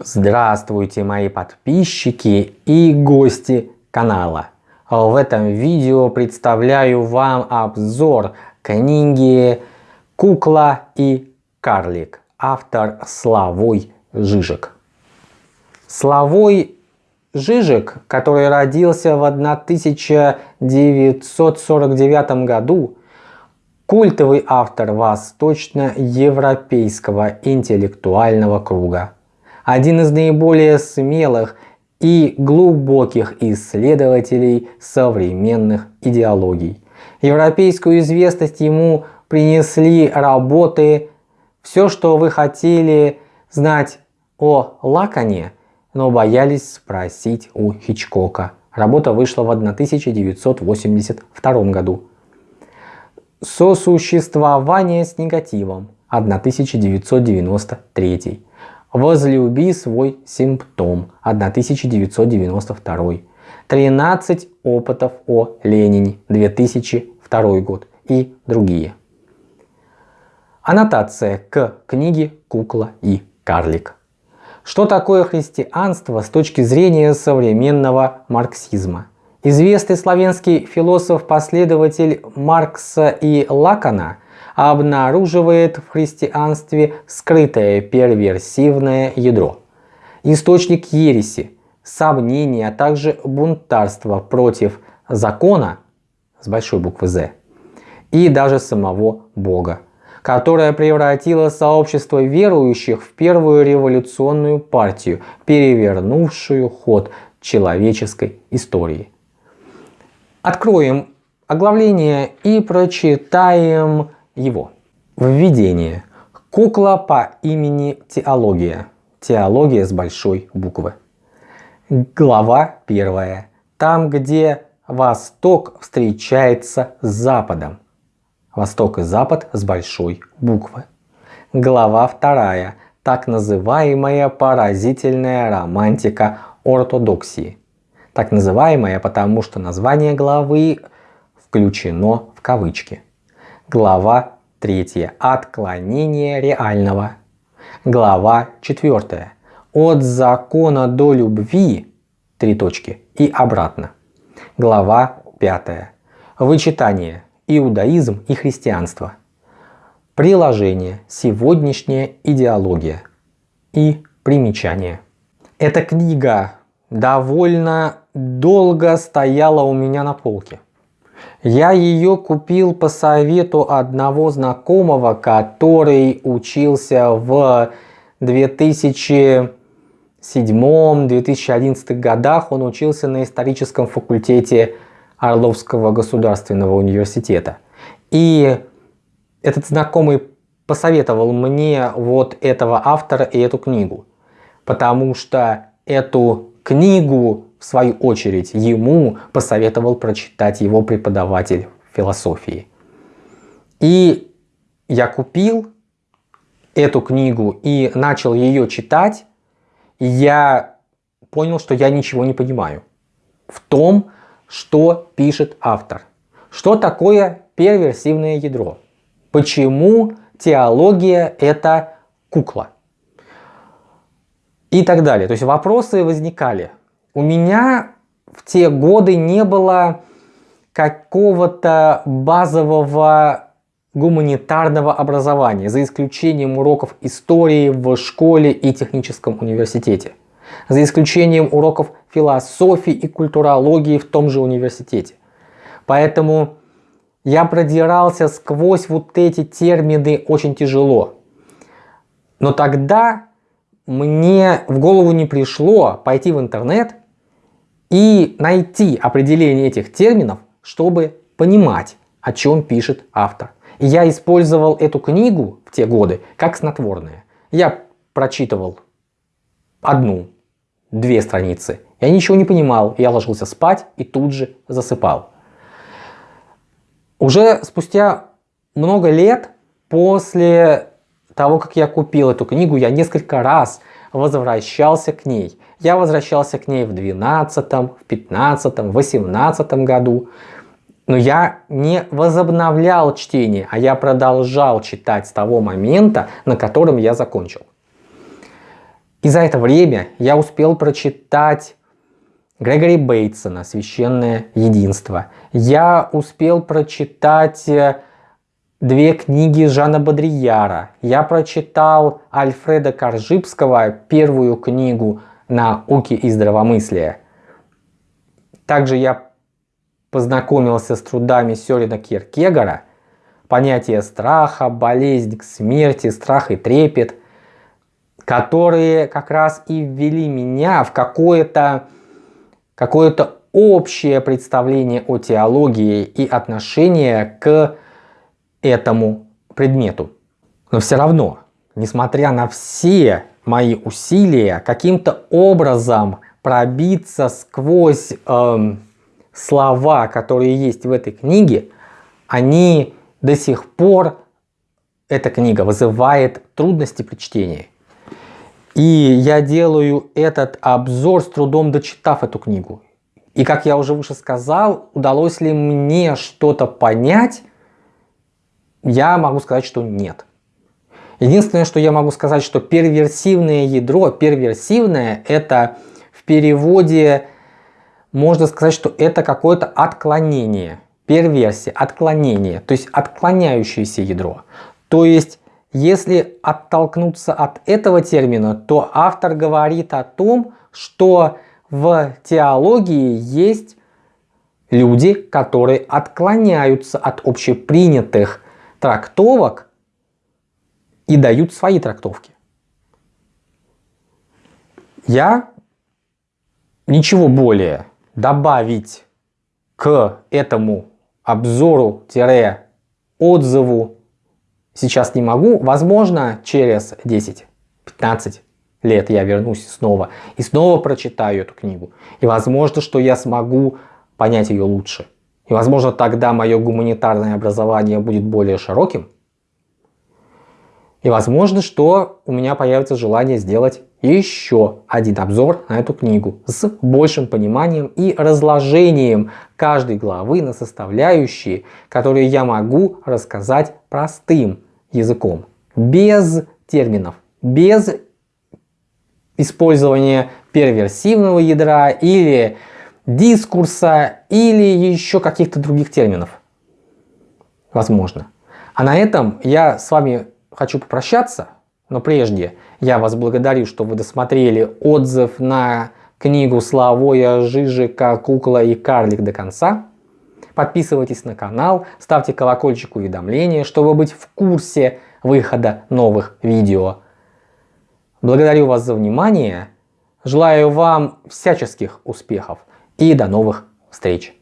Здравствуйте мои подписчики и гости канала. В этом видео представляю вам обзор книги «Кукла и карлик». Автор Славой Жижик. Славой Жижик, который родился в 1949 году, культовый автор восточноевропейского интеллектуального круга один из наиболее смелых и глубоких исследователей современных идеологий. Европейскую известность ему принесли работы «Все, что вы хотели знать о Лакане, но боялись спросить у Хичкока». Работа вышла в 1982 году. «Сосуществование с негативом» 1993 Возлюби свой симптом 1992. 13 опытов о Ленине 2002 год и другие. Аннотация к книге «Кукла и карлик». Что такое христианство с точки зрения современного марксизма? Известный славянский философ-последователь Маркса и Лакана – обнаруживает в христианстве скрытое перверсивное ядро, источник ереси, сомнения, а также бунтарства против закона с большой буквы «З» и даже самого Бога, которое превратило сообщество верующих в первую революционную партию, перевернувшую ход человеческой истории. Откроем оглавление и прочитаем его. Введение. Кукла по имени Теология. Теология с большой буквы. Глава первая. Там, где Восток встречается с Западом. Восток и Запад с большой буквы. Глава вторая. Так называемая поразительная романтика ортодоксии. Так называемая, потому что название главы включено в кавычки. Глава 3. Отклонение реального. Глава 4. От закона до любви. Три точки. И обратно. Глава 5. Вычитание. Иудаизм и христианство. Приложение. Сегодняшняя идеология. И примечание. Эта книга довольно долго стояла у меня на полке. Я ее купил по совету одного знакомого, который учился в 2007-2011 годах. Он учился на историческом факультете Орловского государственного университета. И этот знакомый посоветовал мне вот этого автора и эту книгу. Потому что эту книгу в свою очередь, ему посоветовал прочитать его преподаватель философии. И я купил эту книгу и начал ее читать, и я понял, что я ничего не понимаю в том, что пишет автор. Что такое перверсивное ядро? Почему теология это кукла? И так далее. То есть вопросы возникали. У меня в те годы не было какого-то базового гуманитарного образования, за исключением уроков истории в школе и техническом университете, за исключением уроков философии и культурологии в том же университете. Поэтому я продирался сквозь вот эти термины очень тяжело. Но тогда мне в голову не пришло пойти в интернет и найти определение этих терминов, чтобы понимать, о чем пишет автор. И я использовал эту книгу в те годы как снотворное. Я прочитывал одну, две страницы. Я ничего не понимал, я ложился спать и тут же засыпал. Уже спустя много лет после того, как я купил эту книгу, я несколько раз возвращался к ней. Я возвращался к ней в 12, в 15, в 18 году. Но я не возобновлял чтение, а я продолжал читать с того момента, на котором я закончил. И за это время я успел прочитать Грегори Бейтсона «Священное единство». Я успел прочитать э, две книги Жана Бодрияра. Я прочитал Альфреда Коржибского первую книгу «Науки и здравомыслия». Также я познакомился с трудами Сёрина Киркегора «Понятие страха», «Болезнь к смерти», «Страх и трепет», которые как раз и ввели меня в какое-то какое-то общее представление о теологии и отношение к этому предмету. Но все равно, несмотря на все мои усилия, каким-то образом пробиться сквозь эм, слова, которые есть в этой книге, они до сих пор, эта книга вызывает трудности при чтении. И я делаю этот обзор с трудом дочитав эту книгу. И как я уже выше сказал, удалось ли мне что-то понять, я могу сказать, что нет. Единственное, что я могу сказать, что перверсивное ядро, перверсивное это в переводе можно сказать, что это какое-то отклонение, перверсия, отклонение, то есть отклоняющееся ядро. То есть если оттолкнуться от этого термина, то автор говорит о том, что в теологии есть люди, которые отклоняются от общепринятых трактовок и дают свои трактовки. Я ничего более добавить к этому обзору-отзыву сейчас не могу. Возможно, через 10-15 лет я вернусь снова и снова прочитаю эту книгу. И возможно, что я смогу понять ее лучше. И возможно, тогда мое гуманитарное образование будет более широким. И возможно, что у меня появится желание сделать еще один обзор на эту книгу с большим пониманием и разложением каждой главы на составляющие, которые я могу рассказать простым языком, без терминов, без использования перверсивного ядра или дискурса или еще каких-то других терминов. Возможно. А на этом я с вами хочу попрощаться, но прежде я вас благодарю, что вы досмотрели отзыв на книгу Славоя Жижика «Кукла и карлик» до конца. Подписывайтесь на канал, ставьте колокольчик уведомления, чтобы быть в курсе выхода новых видео. Благодарю вас за внимание, желаю вам всяческих успехов и до новых встреч!